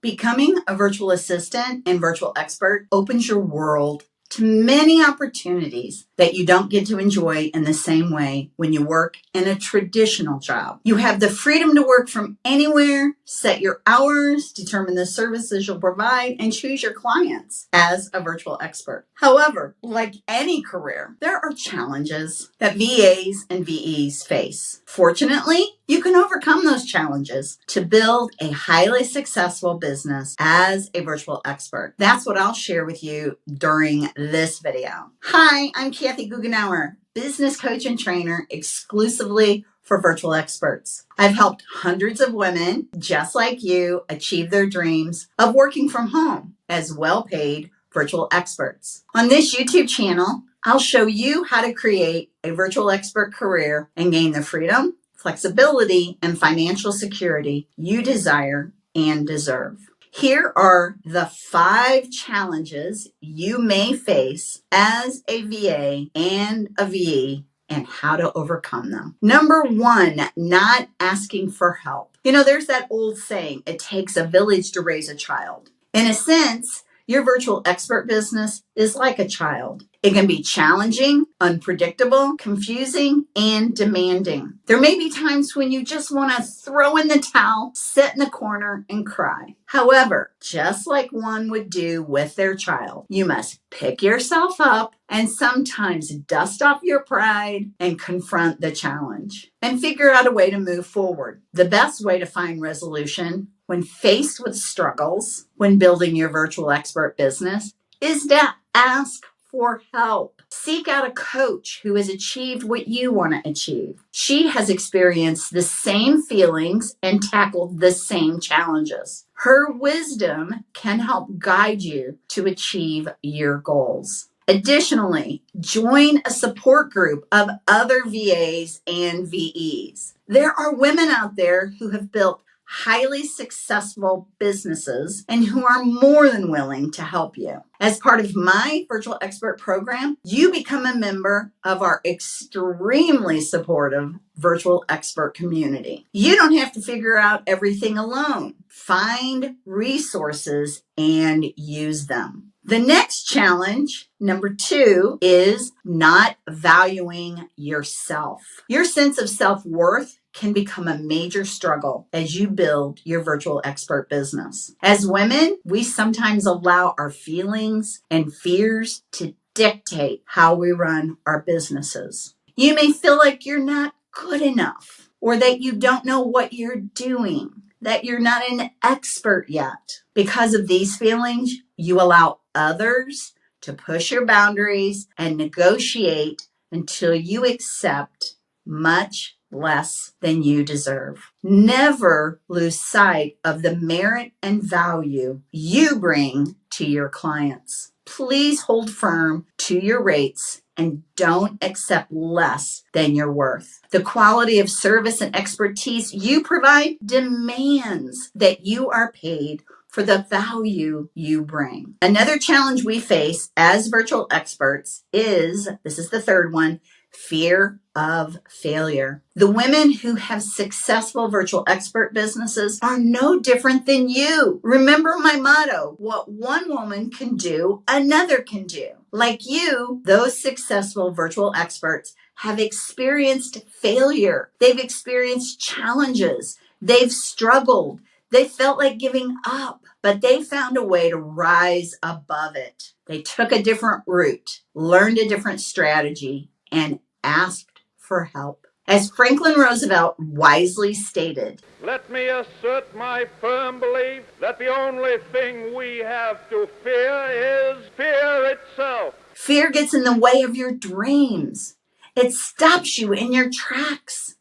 Becoming a virtual assistant and virtual expert opens your world to many opportunities that you don't get to enjoy in the same way when you work in a traditional job. You have the freedom to work from anywhere, set your hours, determine the services you'll provide, and choose your clients as a virtual expert. However, like any career, there are challenges that VAs and VEs face. Fortunately, you can overcome those challenges to build a highly successful business as a virtual expert. That's what I'll share with you during this video. Hi, I'm Kathy Goughenour, business coach and trainer exclusively for virtual experts. I've helped hundreds of women just like you achieve their dreams of working from home as well paid virtual experts. On this YouTube channel, I'll show you how to create a virtual expert career and gain the freedom flexibility, and financial security you desire and deserve. Here are the five challenges you may face as a VA and a VE and how to overcome them. Number one, not asking for help. You know, there's that old saying, it takes a village to raise a child. In a sense, your virtual expert business is like a child. It can be challenging, unpredictable, confusing, and demanding. There may be times when you just want to throw in the towel, sit in the corner, and cry. However, just like one would do with their child, you must pick yourself up and sometimes dust off your pride and confront the challenge and figure out a way to move forward. The best way to find resolution when faced with struggles when building your virtual expert business is to ask for help. Seek out a coach who has achieved what you want to achieve. She has experienced the same feelings and tackled the same challenges. Her wisdom can help guide you to achieve your goals. Additionally, join a support group of other VAs and VEs. There are women out there who have built highly successful businesses and who are more than willing to help you. As part of my virtual expert program, you become a member of our extremely supportive virtual expert community. You don't have to figure out everything alone. Find resources and use them. The next challenge, number two, is not valuing yourself. Your sense of self worth can become a major struggle as you build your virtual expert business. As women, we sometimes allow our feelings and fears to dictate how we run our businesses. You may feel like you're not good enough or that you don't know what you're doing, that you're not an expert yet. Because of these feelings, you allow others to push your boundaries and negotiate until you accept much less than you deserve. Never lose sight of the merit and value you bring to your clients. Please hold firm to your rates and don't accept less than your worth. The quality of service and expertise you provide demands that you are paid for the value you bring. Another challenge we face as virtual experts is this is the third one fear of failure. The women who have successful virtual expert businesses are no different than you. Remember my motto what one woman can do, another can do. Like you, those successful virtual experts have experienced failure, they've experienced challenges, they've struggled, they felt like giving up, but they found a way to rise above it. They took a different route, learned a different strategy, and asked for help. As Franklin Roosevelt wisely stated, Let me assert my firm belief that the only thing we have to fear is fear itself. Fear gets in the way of your dreams. It stops you in your tracks.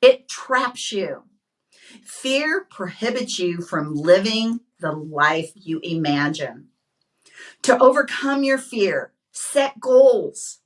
It traps you. Fear prohibits you from living the life you imagine. To overcome your fear, set goals,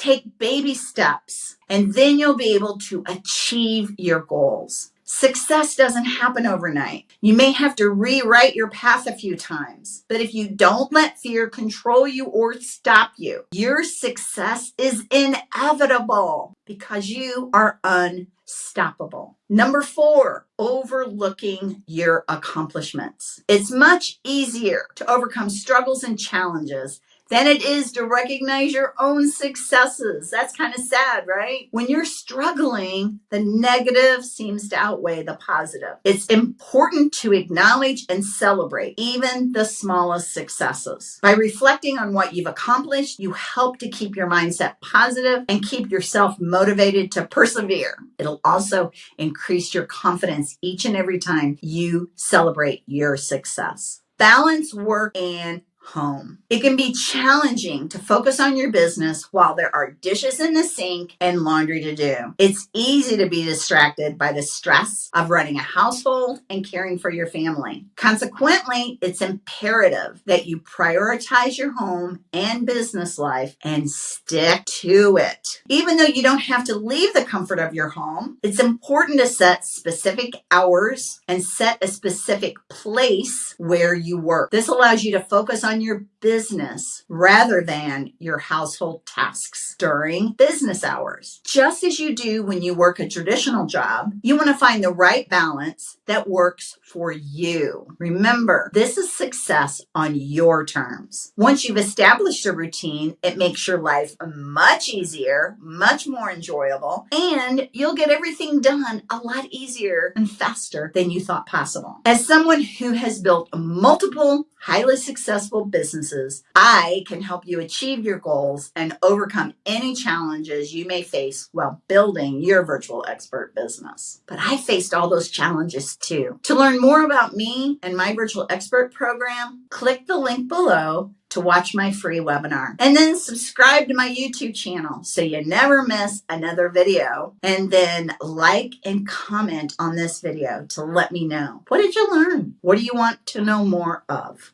Take baby steps, and then you'll be able to achieve your goals. Success doesn't happen overnight. You may have to rewrite your path a few times, but if you don't let fear control you or stop you, your success is inevitable because you are unstoppable. Number four, overlooking your accomplishments. It's much easier to overcome struggles and challenges than it is to recognize your own successes. That's kind of sad, right? When you're struggling, the negative seems to outweigh the positive. It's important to acknowledge and celebrate even the smallest successes. By reflecting on what you've accomplished, you help to keep your mindset positive and keep yourself motivated to persevere. It'll also increase your confidence each and every time you celebrate your success. Balance work and home. It can be challenging to focus on your business while there are dishes in the sink and laundry to do. It's easy to be distracted by the stress of running a household and caring for your family. Consequently, it's imperative that you prioritize your home and business life and stick to it. Even though you don't have to leave the comfort of your home, it's important to set specific hours and set a specific place where you work. This allows you to focus on your business rather than your household tasks during business hours. Just as you do when you work a traditional job, you want to find the right balance that works for you. Remember, this is success on your terms. Once you've established a routine, it makes your life much easier, much more enjoyable, and you'll get everything done a lot easier and faster than you thought possible. As someone who has built multiple highly successful businesses, I can help you achieve your goals and overcome any challenges you may face while building your virtual expert business. But I faced all those challenges too. To learn more about me and my virtual expert program, click the link below to watch my free webinar. And then subscribe to my YouTube channel so you never miss another video. And then like and comment on this video to let me know. What did you learn? What do you want to know more of?